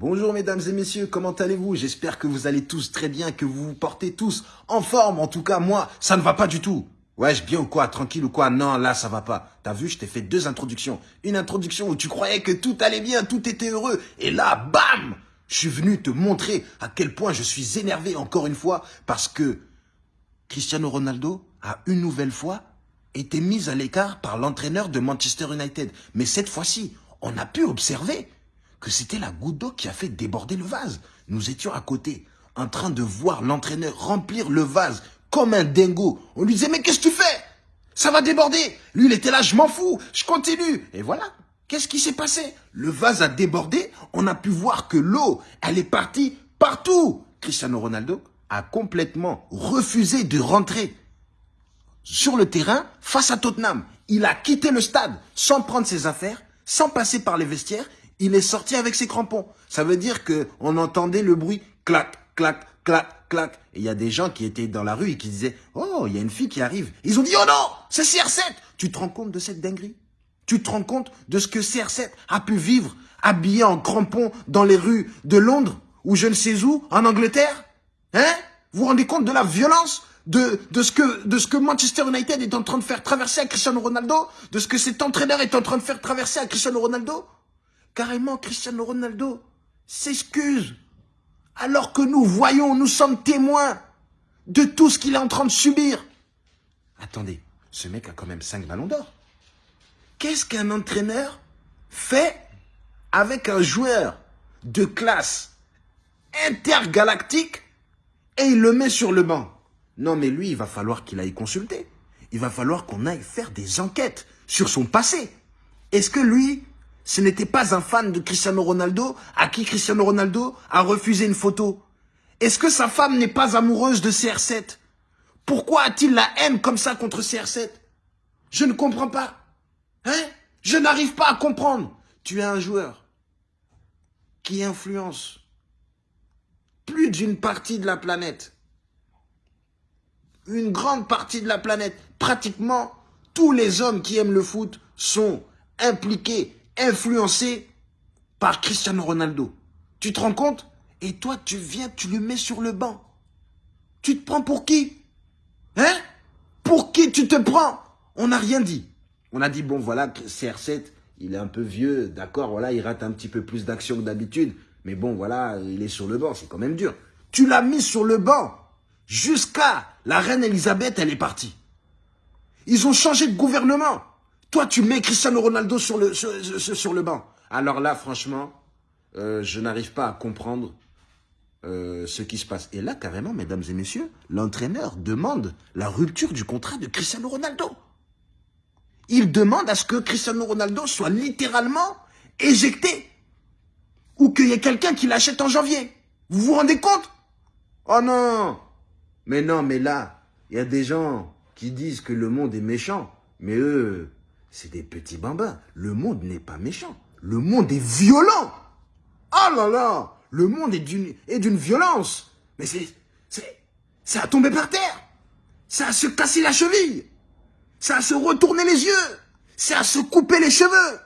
Bonjour mesdames et messieurs, comment allez-vous? J'espère que vous allez tous très bien, que vous vous portez tous en forme. En tout cas, moi, ça ne va pas du tout. Wesh, bien ou quoi? Tranquille ou quoi? Non, là, ça va pas. T'as vu, je t'ai fait deux introductions. Une introduction où tu croyais que tout allait bien, tout était heureux. Et là, bam Je suis venu te montrer à quel point je suis énervé encore une fois parce que Cristiano Ronaldo a une nouvelle fois été mis à l'écart par l'entraîneur de Manchester United. Mais cette fois-ci, on a pu observer que c'était la goutte d'eau qui a fait déborder le vase. Nous étions à côté, en train de voir l'entraîneur remplir le vase comme un dingo. On lui disait, mais qu'est-ce que tu fais? Ça va déborder. Lui, il était là, je m'en fous, je continue. Et voilà, qu'est-ce qui s'est passé? Le vase a débordé, on a pu voir que l'eau, elle est partie partout. Cristiano Ronaldo a complètement refusé de rentrer sur le terrain face à Tottenham. Il a quitté le stade sans prendre ses affaires, sans passer par les vestiaires. Il est sorti avec ses crampons. Ça veut dire que on entendait le bruit clac, clac, clac, clac. Et il y a des gens qui étaient dans la rue et qui disaient « Oh, il y a une fille qui arrive. » Ils ont dit « Oh non, c'est CR7 !» Tu te rends compte de cette dinguerie? Tu te rends compte de ce que CR7 a pu vivre habillé en crampons dans les rues de Londres ou je ne sais où, en Angleterre? Hein? Vous vous rendez compte de la violence de, de, ce que, de ce que Manchester United est en train de faire traverser à Cristiano Ronaldo? De ce que cet entraîneur est en train de faire traverser à Cristiano Ronaldo? Carrément, Cristiano Ronaldo s'excuse. Alors que nous voyons, nous sommes témoins de tout ce qu'il est en train de subir. Attendez, ce mec a quand même 5 ballons d'or. Qu'est-ce qu'un entraîneur fait avec un joueur de classe intergalactique et il le met sur le banc? Non mais lui, il va falloir qu'il aille consulter. Il va falloir qu'on aille faire des enquêtes sur son passé. Est-ce que lui, ce n'était pas un fan de Cristiano Ronaldo à qui Cristiano Ronaldo a refusé une photo Est-ce que sa femme n'est pas amoureuse de CR7 Pourquoi a-t-il la haine comme ça contre CR7 Je ne comprends pas. Hein? Je n'arrive pas à comprendre. Tu es un joueur qui influence plus d'une partie de la planète. Une grande partie de la planète. Pratiquement tous les hommes qui aiment le foot sont impliqués influencé par Cristiano Ronaldo. Tu te rends compte? Et toi, tu viens, tu le mets sur le banc. Tu te prends pour qui? Hein? Pour qui tu te prends? On n'a rien dit. On a dit, bon, voilà, CR7, il est un peu vieux, d'accord, voilà, il rate un petit peu plus d'action que d'habitude. Mais bon, voilà, il est sur le banc, c'est quand même dur. Tu l'as mis sur le banc jusqu'à la reine Elisabeth, elle est partie. Ils ont changé de gouvernement. Toi, tu mets Cristiano Ronaldo sur le, sur, le banc. Alors là, franchement, euh, je n'arrive pas à comprendre euh, ce qui se passe. Et là, carrément, mesdames et messieurs, l'entraîneur demande la rupture du contrat de Cristiano Ronaldo. Il demande à ce que Cristiano Ronaldo soit littéralement éjecté. Ou qu'il y ait quelqu'un qui l'achète en janvier. Vous vous rendez compte? Oh non Mais non, mais là, il y a des gens qui disent que le monde est méchant. Mais eux, c'est des petits bambins. Le monde n'est pas méchant. Le monde est violent. Oh là là Le monde est d'une violence. Mais c'est... C'est à tomber par terre. C'est à se casser la cheville. C'est à se retourner les yeux. C'est à se couper les cheveux.